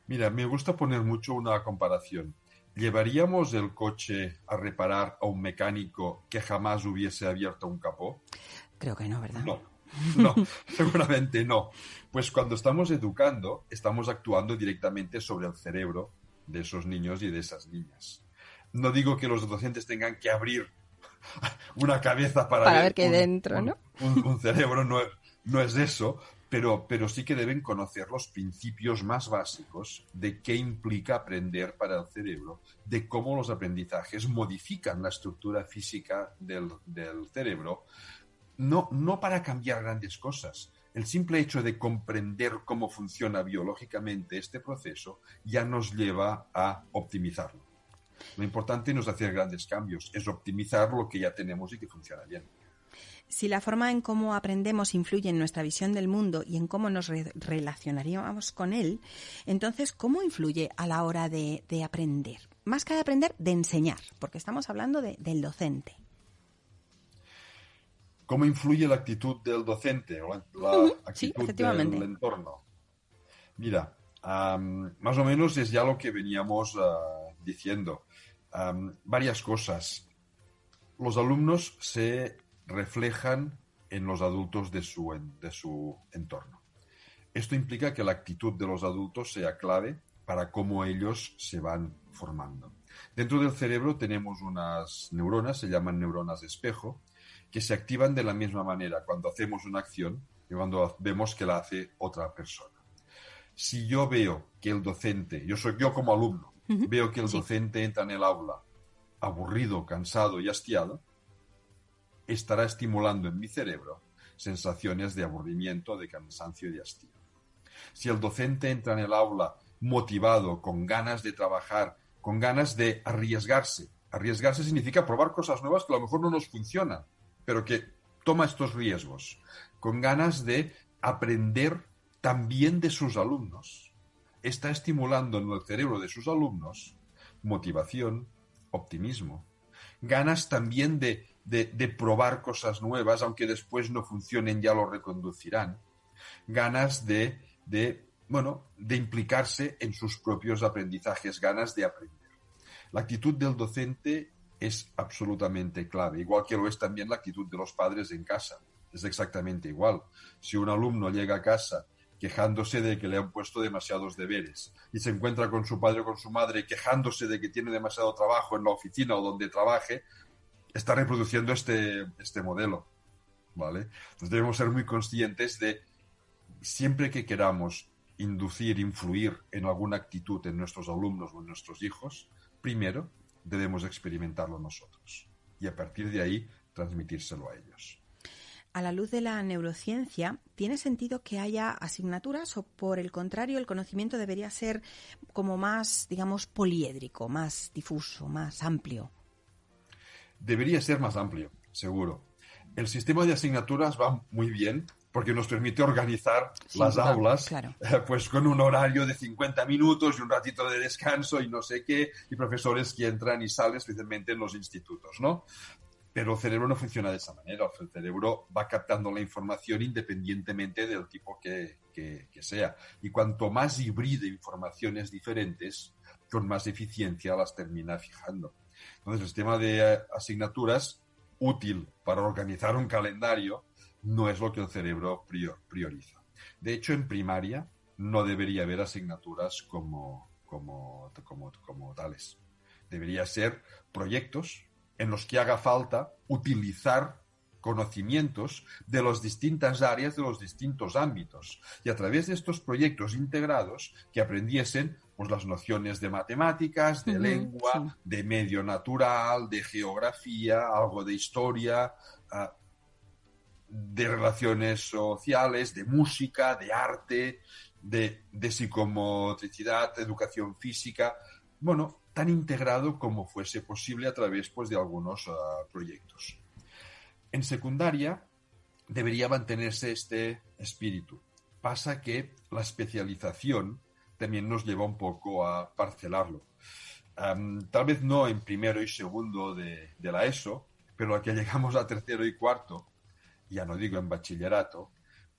Mira, me gusta poner mucho una comparación. ¿Llevaríamos el coche a reparar a un mecánico que jamás hubiese abierto un capó? Creo que no, ¿verdad? No, no, seguramente no. Pues cuando estamos educando, estamos actuando directamente sobre el cerebro de esos niños y de esas niñas. No digo que los docentes tengan que abrir una cabeza para, ver, qué dentro, ¿no? Un, cerebro no, no es eso, pero, pero sí que deben conocer los principios más básicos de qué implica aprender para el cerebro, de cómo los aprendizajes modifican la estructura física del, cerebro, no, no para cambiar grandes cosas. El simple hecho de comprender cómo funciona biológicamente este proceso ya nos lleva a optimizarlo. Lo importante no es hacer grandes cambios, es optimizar lo que ya tenemos y que funciona bien. Si la forma en cómo aprendemos influye en nuestra visión del mundo y en cómo nos relacionaríamos con él, entonces, ¿cómo influye a la hora de, aprender? Más que de aprender, de enseñar, porque estamos hablando del docente. ¿Cómo influye la actitud del docente o la, actitud del entorno? Mira, más o menos es ya lo que veníamos ah, diciendo. varias cosas. Los alumnos se reflejan en los adultos de su, de su entorno. Esto implica que la actitud de los adultos sea clave para cómo ellos se van formando. Dentro del cerebro tenemos unas neuronas, se llaman neuronas de espejo, que se activan de la misma manera cuando hacemos una acción y cuando vemos que la hace otra persona. Si yo veo que el docente, yo soy yo como alumno, veo que el docente entra en el aula aburrido, cansado y hastiado, estará estimulando en mi cerebro sensaciones de aburrimiento, de cansancio y de hastío. Si el docente entra en el aula motivado, con ganas de trabajar, con ganas de arriesgarse, arriesgarse significa probar cosas nuevas que a lo mejor no nos funcionan, pero que toma estos riesgos, con ganas de aprender también de sus alumnos, está estimulando en el cerebro de sus alumnos motivación, optimismo, ganas también de de, probar cosas nuevas, aunque después no funcionen, ya lo reconducirán. Ganas de, bueno, de implicarse en sus propios aprendizajes, ganas de aprender. La actitud del docente es absolutamente clave, igual que lo es también la actitud de los padres en casa. Es exactamente igual. Si un alumno llega a casa quejándose de que le han puesto demasiados deberes y se encuentra con su padre o con su madre quejándose de que tiene demasiado trabajo en la oficina o donde trabaje, está reproduciendo este, este modelo. ¿Vale? Entonces debemos ser muy conscientes de siempre que queramos inducir, influir en alguna actitud en nuestros alumnos o en nuestros hijos, primero debemos experimentarlo nosotros y a partir de ahí transmitírselo a ellos. A la luz de la neurociencia, ¿tiene sentido que haya asignaturas o por el contrario el conocimiento debería ser como más, digamos, poliédrico, más difuso, más amplio? Debería ser más amplio, seguro. El sistema de asignaturas va muy bien porque nos permite organizar las aulas eh, pues con un horario de 50 minutos y un ratito de descanso y no sé qué, y profesores que entran y salen especialmente en los institutos, ¿no? Pero el cerebro no funciona de esa manera. El cerebro va captando la información independientemente del tipo que, que sea. Y cuanto más hibride informaciones diferentes, con más eficiencia las termina fijando. Entonces, el sistema de asignaturas útil para organizar un calendario no es lo que el cerebro prioriza. De hecho, en primaria no debería haber asignaturas como, como, como, tales. Debería ser proyectos en los que haga falta utilizar conocimientos de las distintas áreas, de los distintos ámbitos. Y a través de estos proyectos integrados que aprendiesen pues, las nociones de matemáticas, de lengua, de medio natural, de geografía, algo de historia, ah, de relaciones sociales, de música, de arte, de, psicomotricidad, educación física, bueno, tan integrado como fuese posible a través pues, de algunos ah, proyectos. En secundaria debería mantenerse este espíritu. Pasa que la especialización también nos lleva un poco a parcelarlo. tal vez no en primero y segundo de, de la ESO, pero a que llegamos a tercero y cuarto, ya no digo en bachillerato,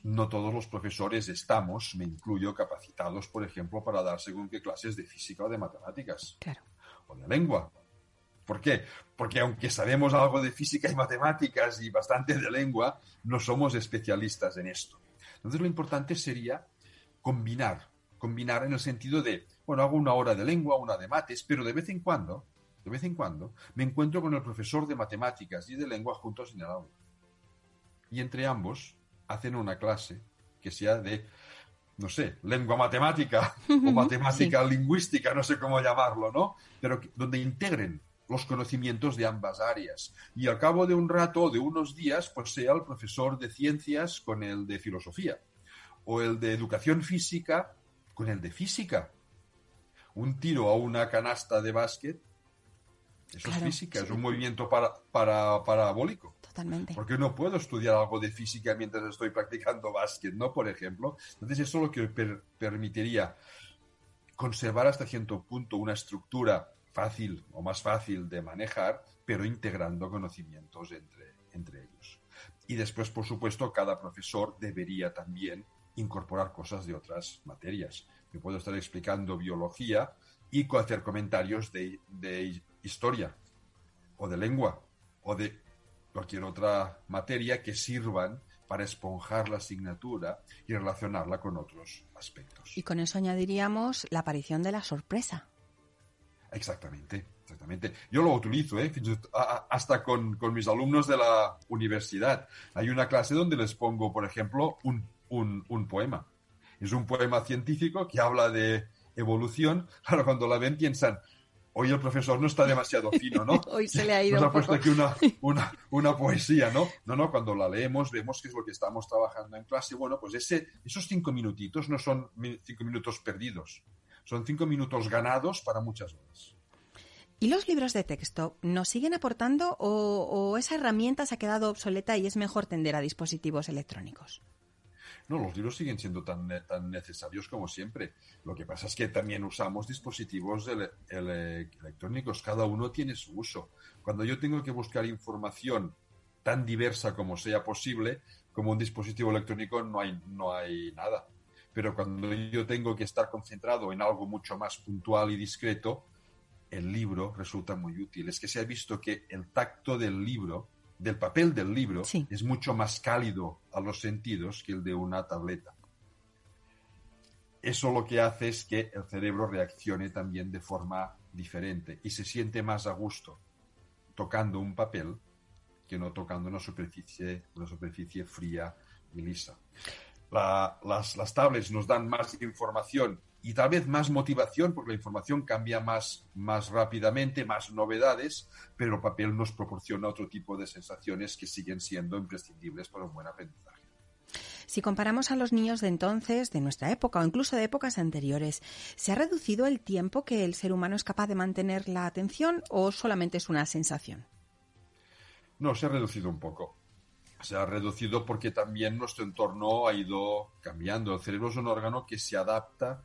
no todos los profesores estamos, me incluyo, capacitados, por ejemplo, para dar según qué clases de física o de matemáticas. Claro. O de lengua. ¿Por qué? Porque aunque sabemos algo de física y matemáticas y bastante de lengua, no somos especialistas en esto. Entonces lo importante sería combinar, combinar en el sentido de, bueno, hago una hora de lengua, una de mates, pero de vez en cuando, de vez en cuando, me encuentro con el profesor de matemáticas y de lengua juntos en el aula. Y entre ambos hacen una clase que sea de, no sé, lengua matemática o matemática lingüística, no sé cómo llamarlo, ¿no? Pero donde integren los conocimientos de ambas áreas. Y al cabo de un rato, de unos días, pues sea el profesor de ciencias con el de filosofía, o el de educación física con el de física. Un tiro a una canasta de básquet, eso es física, es un movimiento para, para, parabólico. Totalmente. Porque no puedo estudiar algo de física mientras estoy practicando básquet, ¿no? Por ejemplo. Entonces eso lo que permitiría conservar hasta cierto punto una estructura fácil o más fácil de manejar, pero integrando conocimientos entre, entre ellos. Y después, por supuesto, cada profesor debería también incorporar cosas de otras materias. Yo puedo estar explicando biología y hacer comentarios de, de historia o de lengua o de cualquier otra materia que sirvan para esponjar la asignatura y relacionarla con otros aspectos. Y con eso añadiríamos la aparición de la sorpresa. Exactamente, exactamente. Yo lo utilizo, ¿eh? hasta con, mis alumnos de la universidad. Hay una clase donde les pongo, por ejemplo, un, un poema. Es un poema científico que habla de evolución. Claro, cuando la ven piensan, hoy el profesor no está demasiado fino, ¿no? hoy se le ha ido. Nos ha puesto aquí una, una, poesía, ¿no? No, no, cuando la leemos vemos que es lo que estamos trabajando en clase. Bueno, pues ese, esos cinco minutitos no son cinco minutos perdidos, son cinco minutos ganados para muchas horas. ¿Y los libros de texto nos siguen aportando o, o esa herramienta se ha quedado obsoleta y es mejor tender a dispositivos electrónicos? No, los libros siguen siendo tan, tan necesarios como siempre. Lo que pasa es que también usamos dispositivos electrónicos, cada uno tiene su uso. Cuando yo tengo que buscar información tan diversa como sea posible, como un dispositivo electrónico no hay, no hay nada. Pero cuando yo tengo que estar concentrado en algo mucho más puntual y discreto, el libro resulta muy útil. Es que se ha visto que el tacto del libro del papel del libro es mucho más cálido a los sentidos que el de una tableta. Eso lo que hace es que el cerebro reaccione también de forma diferente y se siente más a gusto tocando un papel que no tocando una superficie, una superficie fría y lisa. Las, las tablets nos dan más información y tal vez más motivación, porque la información cambia más, más rápidamente, más novedades, pero el papel nos proporciona otro tipo de sensaciones que siguen siendo imprescindibles para un buen aprendizaje. Si comparamos a los niños de entonces, de nuestra época o incluso de épocas anteriores, ¿se ha reducido el tiempo que el ser humano es capaz de mantener la atención o solamente es una sensación? No, se ha reducido un poco. Se ha reducido porque también nuestro entorno ha ido cambiando. El cerebro es un órgano que se adapta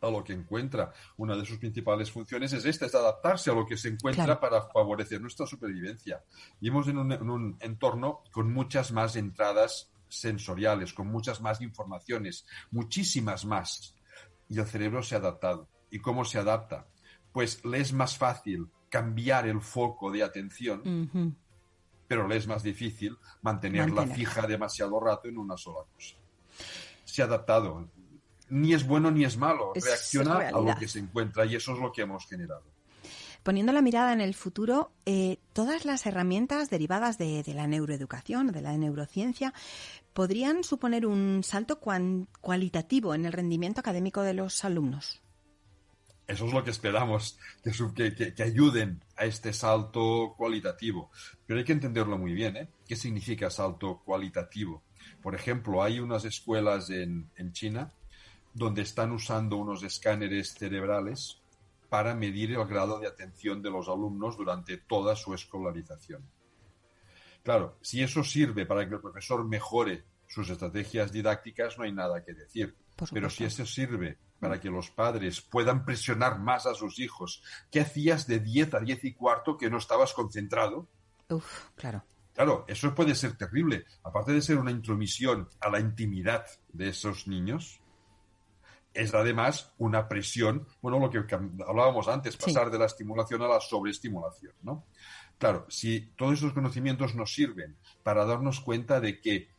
a lo que encuentra. Una de sus principales funciones es esta, es adaptarse a lo que se encuentra para favorecer nuestra supervivencia. Vivimos en un, en un entorno con muchas más entradas sensoriales, con muchas más informaciones, muchísimas más. Y el cerebro se ha adaptado. ¿Y cómo se adapta? Pues le es más fácil cambiar el foco de atención, pero le es más difícil mantenerla fija demasiado rato en una sola cosa. Se ha adaptado ni es bueno ni es malo, reacciona a lo que se encuentra y eso es lo que hemos generado. Poniendo la mirada en el futuro, eh, todas las herramientas derivadas de, la neuroeducación, de la neurociencia, podrían suponer un salto cualitativo en el rendimiento académico de los alumnos. Eso es lo que esperamos, que, que, ayuden a este salto cualitativo. Pero hay que entenderlo muy bien, ¿eh? ¿Qué significa salto cualitativo? Por ejemplo, hay unas escuelas en, en China donde están usando unos escáneres cerebrales para medir el grado de atención de los alumnos durante toda su escolarización. Claro, si eso sirve para que el profesor mejore sus estrategias didácticas, no hay nada que decir. Pero si eso sirve para que los padres puedan presionar más a sus hijos, ¿qué hacías de 10 a 10 y cuarto que no estabas concentrado? Uf, claro. Claro, eso puede ser terrible. Aparte de ser una intromisión a la intimidad de esos niños, es además una presión, bueno, lo que hablábamos antes, pasar de la estimulación a la sobreestimulación, ¿no? Claro, si todos esos conocimientos nos sirven para darnos cuenta de que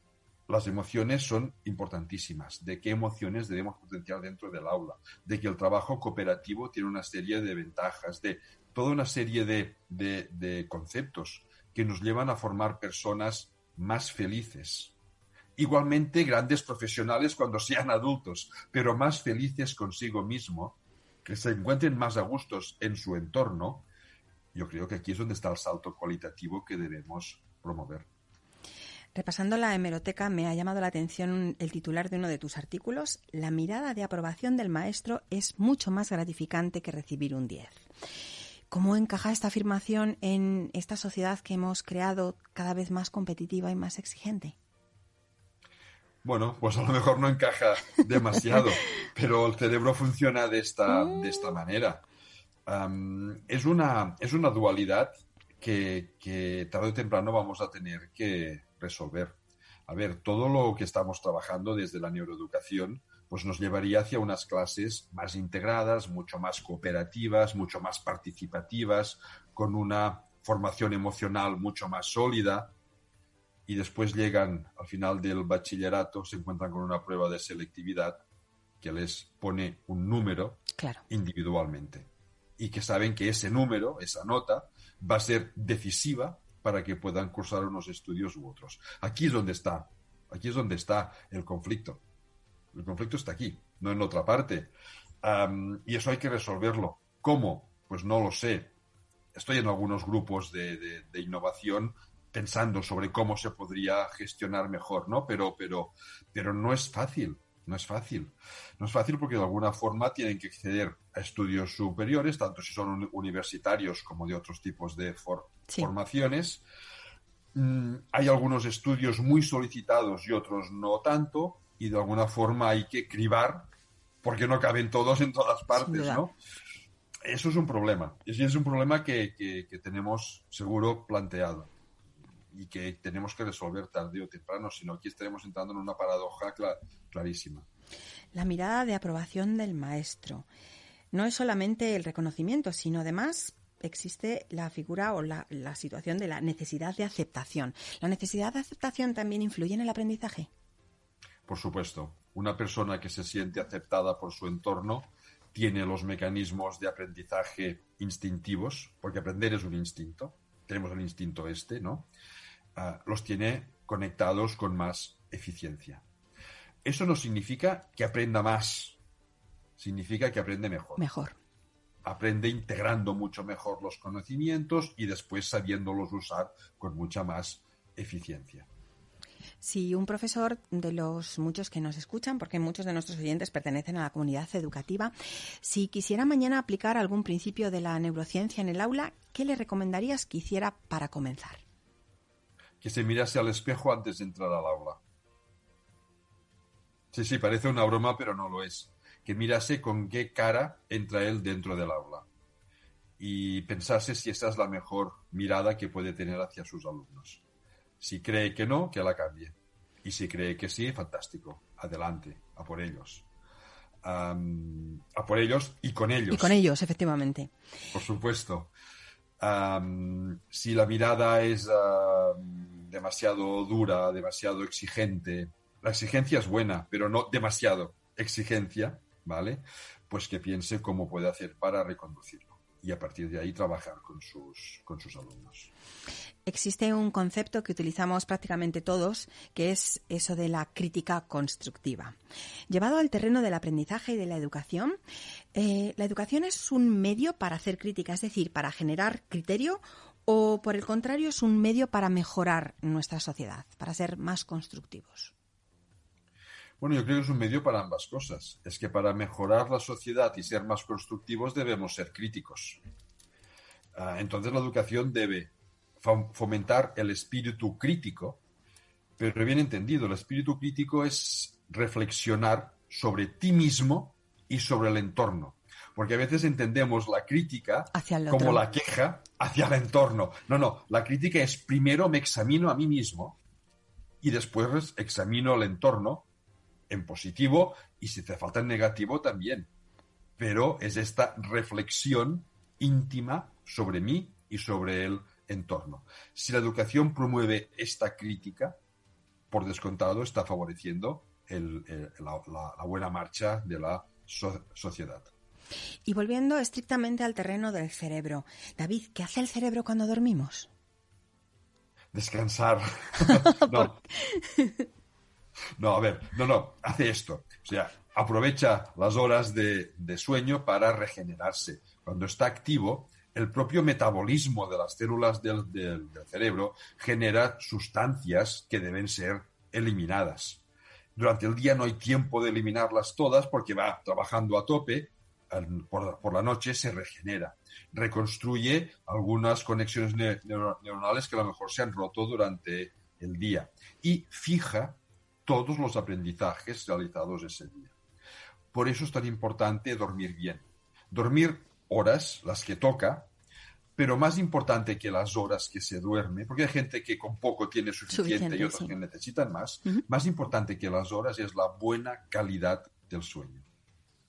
las emociones son importantísimas, de qué emociones debemos potenciar dentro del aula, de que el trabajo cooperativo tiene una serie de ventajas, de toda una serie de, conceptos que nos llevan a formar personas más felices. Igualmente grandes profesionales cuando sean adultos, pero más felices consigo mismo, que se encuentren más a gustos en su entorno, yo creo que aquí es donde está el salto cualitativo que debemos promover. Repasando la hemeroteca, me ha llamado la atención el titular de uno de tus artículos. La mirada de aprobación del maestro es mucho más gratificante que recibir un 10. ¿Cómo encaja esta afirmación en esta sociedad que hemos creado cada vez más competitiva y más exigente? Bueno, pues a lo mejor no encaja demasiado, pero el cerebro funciona de esta, de esta mm. manera. es, una, es una dualidad que, que tarde o temprano vamos a tener que resolver. A ver, todo lo que estamos trabajando desde la neuroeducación pues nos llevaría hacia unas clases más integradas, mucho más cooperativas, mucho más participativas, con una formación emocional mucho más sólida. Y después llegan al final del bachillerato, se encuentran con una prueba de selectividad que les pone un número individualmente. Y que saben que ese número, esa nota, va a ser decisiva para que puedan cursar unos estudios u otros. Aquí es donde está, aquí es donde está el conflicto el conflicto está aquí, no en otra parte. y eso hay que resolverlo. ¿Cómo? Pues no lo sé. Estoy en algunos grupos de, innovación pensando sobre cómo se podría gestionar mejor, ¿no? Pero, pero, pero no es fácil. No es fácil. No es fácil porque de alguna forma tienen que acceder a estudios superiores, tanto si son universitarios como de otros tipos de formaciones. Mm, hay algunos estudios muy solicitados y otros no tanto y de alguna forma hay que cribar porque no caben todos en todas partes, ¿no? Eso es un problema. Y es un problema que, que, tenemos seguro planteado y que tenemos que resolver tarde o temprano, sino aquí estaremos entrando en una paradoja clarísima. La mirada de aprobación del maestro no es solamente el reconocimiento, sino además existe la figura o la, la situación de la necesidad de aceptación. ¿La necesidad de aceptación también influye en el aprendizaje? Por supuesto, una persona que se siente aceptada por su entorno tiene los mecanismos de aprendizaje instintivos, porque aprender es un instinto, tenemos el instinto este, ¿no? Ah, los tiene conectados con más eficiencia. Eso no significa que aprenda más, significa que aprende mejor. Mejor. Aprende integrando mucho mejor los conocimientos y después sabiéndolos usar con mucha más eficiencia. Si un profesor de los muchos que nos escuchan, porque muchos de nuestros oyentes pertenecen a la comunidad educativa, si quisiera mañana aplicar algún principio de la neurociencia en el aula, ¿qué le recomendarías que hiciera para comenzar? Que se mirase al espejo antes de entrar al aula. Sí, sí, parece una broma, pero no lo es. Que mirase con qué cara entra él dentro del aula y pensase si esa es la mejor mirada que puede tener hacia sus alumnos. Si cree que no, que la cambie. Y si cree que sí, fantástico. Adelante, a por ellos. a por ellos y con ellos. Y con ellos, efectivamente. Por supuesto. si la mirada es demasiado dura, demasiado exigente, la exigencia es buena, pero no demasiado exigencia, ¿vale? Pues que piense cómo puede hacer para reconducirlo y a partir de ahí trabajar con sus, con sus alumnos existe un concepto que utilizamos prácticamente todos, que es eso de la crítica constructiva. Llevado al terreno del aprendizaje y de la educación, eh, ¿la educación es un medio para hacer crítica, es decir, para generar criterio, o por el contrario es un medio para mejorar nuestra sociedad, para ser más constructivos? Bueno, yo creo que es un medio para ambas cosas. Es que para mejorar la sociedad y ser más constructivos debemos ser críticos. Ah, entonces la educación debe fomentar el espíritu crítico, pero bien entendido, el espíritu crítico es reflexionar sobre ti mismo y sobre el entorno. Porque a veces entendemos la crítica como la queja hacia el entorno. No, no, la crítica es primero me examino a mí mismo y después examino el entorno en positivo y si te falta en negativo también. Pero es esta reflexión íntima sobre mí y sobre el entorno. Si la educación promueve esta crítica, por descontado está favoreciendo la, buena marcha de la sociedad. Y volviendo estrictamente al terreno del cerebro, David, ¿qué hace el cerebro cuando dormimos? Descansar. no. No, a ver, no, no, hace esto. O sea, aprovecha las horas de, sueño para regenerarse. Cuando está activo, el propio metabolismo de las células del, cerebro genera sustancias que deben ser eliminadas. Durante el día no hay tiempo de eliminarlas todas porque va trabajando a tope, por, la noche se regenera, reconstruye algunas conexiones neuronales que a lo mejor se han roto durante el día y fija todos los aprendizajes realizados ese día. Por eso es tan importante dormir bien. Dormir horas, las que toca, pero más importante que las horas que se duerme, porque hay gente que con poco tiene suficiente, y otros que necesitan más, más importante que las horas es la buena calidad del sueño.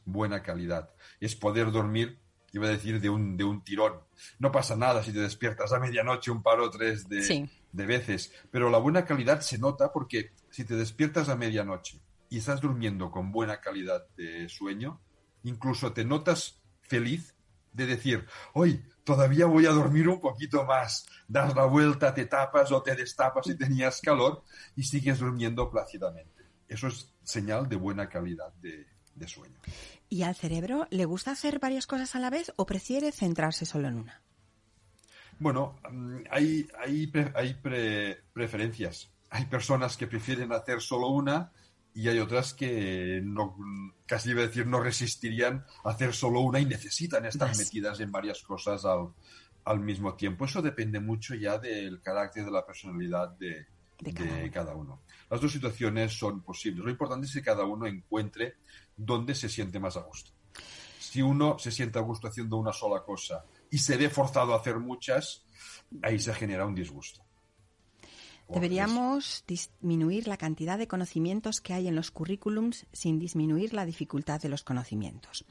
Buena calidad. Es poder dormir, iba a decir, de un, de un tirón. No pasa nada si te despiertas a medianoche un par o tres de, de veces, pero la buena calidad se nota porque si te despiertas a medianoche y estás durmiendo con buena calidad de sueño, incluso te notas feliz de decir, hoy todavía voy a dormir un poquito más, das la vuelta, te tapas o te destapas si tenías calor y sigues durmiendo plácidamente. Eso es señal de buena calidad de, sueño. ¿Y al cerebro le gusta hacer varias cosas a la vez o prefiere centrarse solo en una? Bueno, mm, hay, hay, hay preferencias. Hay personas que prefieren hacer solo una y hay otras que no, casi iba a decir no resistirían a hacer solo una y necesitan estar metidas en varias cosas al, al, mismo tiempo. Eso depende mucho ya del carácter de la personalidad de, de, cada, uno. Las dos situaciones son posibles. Lo importante es que cada uno encuentre dónde se siente más a gusto. Si uno se siente a gusto haciendo una sola cosa y se ve forzado a hacer muchas, ahí se genera un disgusto. Deberíamos disminuir la cantidad de conocimientos que hay en los currículums sin disminuir la dificultad de los conocimientos.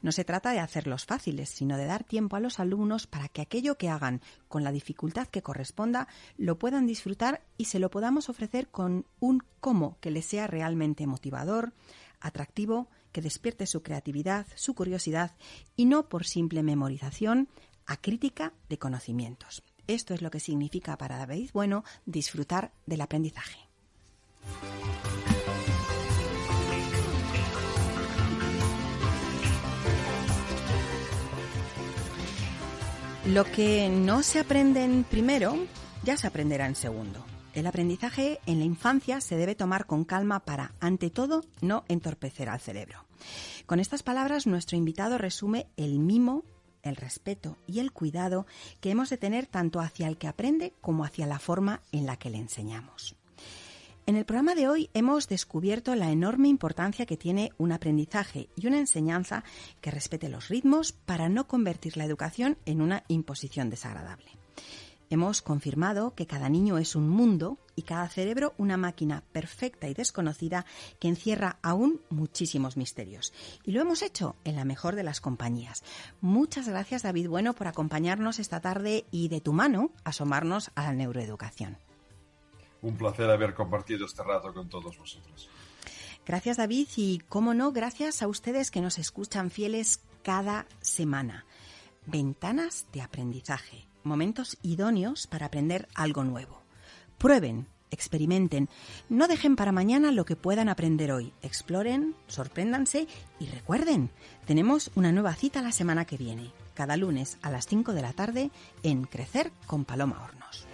No se trata de hacerlos fáciles, sino de dar tiempo a los alumnos para que aquello que hagan con la dificultad que corresponda lo puedan disfrutar y se lo podamos ofrecer con un cómo que les sea realmente motivador, atractivo, que despierte su creatividad, su curiosidad y no por simple memorización, a crítica de conocimientos. Esto es lo que significa para David Bueno disfrutar del aprendizaje. Lo que no se aprende en primero, ya se aprenderá en segundo. El aprendizaje en la infancia se debe tomar con calma para, ante todo, no entorpecer al cerebro. Con estas palabras, nuestro invitado resume el mimo el respeto y el cuidado que hemos de tener tanto hacia el que aprende como hacia la forma en la que le enseñamos. En el programa de hoy hemos descubierto la enorme importancia que tiene un aprendizaje y una enseñanza que respete los ritmos para no convertir la educación en una imposición desagradable. Hemos confirmado que cada niño es un mundo y cada cerebro una máquina perfecta y desconocida que encierra aún muchísimos misterios. Y lo hemos hecho en la mejor de las compañías. Muchas gracias David Bueno por acompañarnos esta tarde y de tu mano asomarnos a la neuroeducación. Un placer haber compartido este rato con todos vosotros. Gracias David y, cómo no, gracias a ustedes que nos escuchan fieles cada semana. Ventanas de aprendizaje momentos idóneos para aprender algo nuevo. Prueben, experimenten, no dejen para mañana lo que puedan aprender hoy. Exploren, sorpréndanse y recuerden, tenemos una nueva cita la semana que viene, cada lunes a las 5 de la tarde en Crecer con Paloma Hornos.